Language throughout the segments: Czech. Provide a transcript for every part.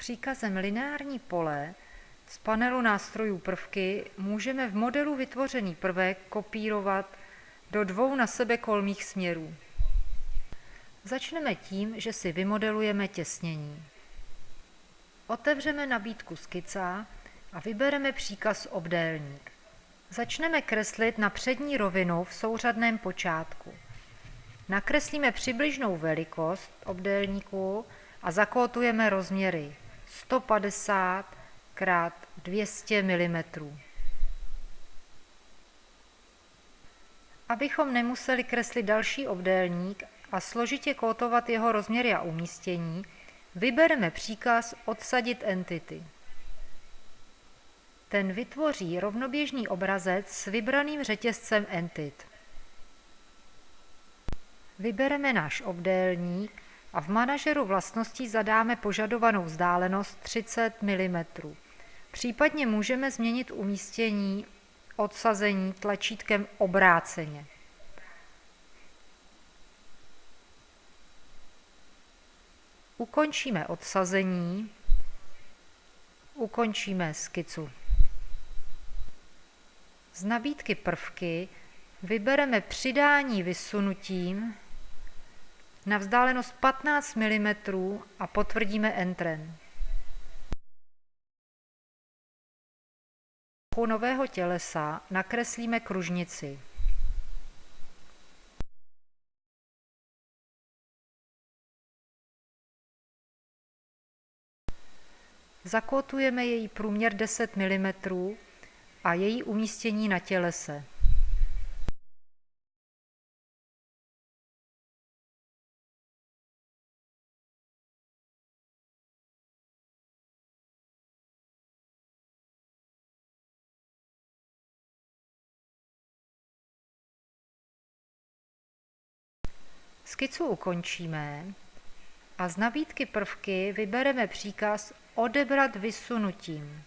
Příkazem lineární pole z panelu nástrojů prvky můžeme v modelu vytvořený prvek kopírovat do dvou na sebe kolmých směrů. Začneme tím, že si vymodelujeme těsnění. Otevřeme nabídku skica a vybereme příkaz obdélník. Začneme kreslit na přední rovinu v souřadném počátku. Nakreslíme přibližnou velikost obdélníku a zakótujeme rozměry 150 x 200 mm. Abychom nemuseli kreslit další obdélník a složitě kótovat jeho rozměry a umístění, vybereme příkaz odsadit entity. Ten vytvoří rovnoběžný obrazec s vybraným řetězcem entit. Vybereme náš obdélník a v manažeru vlastností zadáme požadovanou vzdálenost 30 mm. Případně můžeme změnit umístění odsazení tlačítkem obráceně. Ukončíme odsazení, ukončíme skicu. Z nabídky prvky vybereme přidání vysunutím na vzdálenost 15 mm a potvrdíme Entrem. U nového tělesa nakreslíme kružnici. Zakótujeme její průměr 10 mm a její umístění na tělese. Skicu ukončíme a z nabídky prvky vybereme příkaz odebrat vysunutím.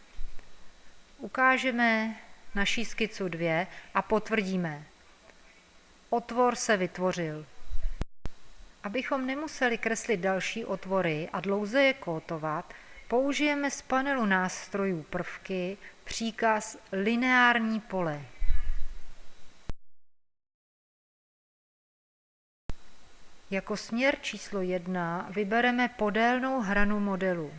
Ukážeme naší skicu 2 a potvrdíme. Otvor se vytvořil. Abychom nemuseli kreslit další otvory a dlouze je kótovat, použijeme z panelu nástrojů prvky příkaz lineární pole. Jako směr číslo 1 vybereme podélnou hranu modelu.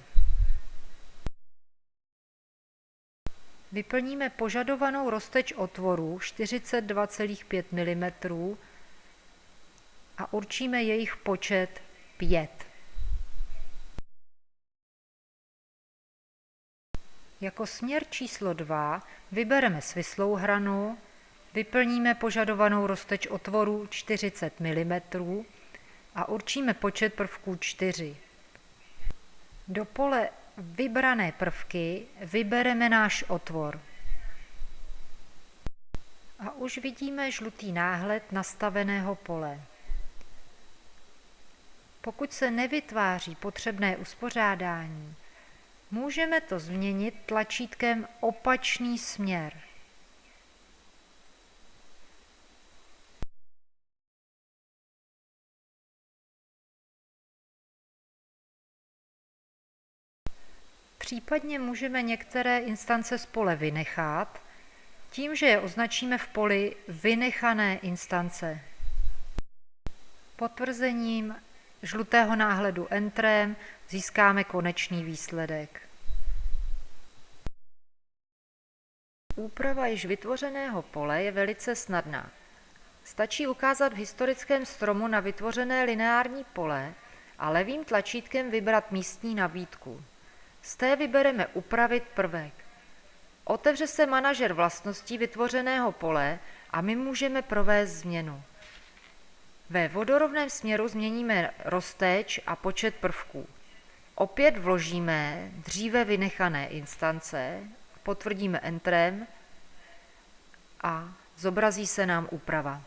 Vyplníme požadovanou rozteč otvoru 42,5 mm a určíme jejich počet 5. Jako směr číslo 2 vybereme svislou hranu, vyplníme požadovanou rozteč otvoru 40 mm a určíme počet prvků 4. Do pole vybrané prvky vybereme náš otvor. A už vidíme žlutý náhled nastaveného pole. Pokud se nevytváří potřebné uspořádání, můžeme to změnit tlačítkem opačný směr. Případně můžeme některé instance z pole vynechat tím, že je označíme v poli vynechané instance. Potvrzením žlutého náhledu Entrem získáme konečný výsledek. Úprava již vytvořeného pole je velice snadná. Stačí ukázat v historickém stromu na vytvořené lineární pole a levým tlačítkem vybrat místní nabídku. Z té vybereme upravit prvek. Otevře se manažer vlastností vytvořeného pole a my můžeme provést změnu. Ve vodorovném směru změníme rozteč a počet prvků. Opět vložíme dříve vynechané instance, potvrdíme Entrem a zobrazí se nám úprava.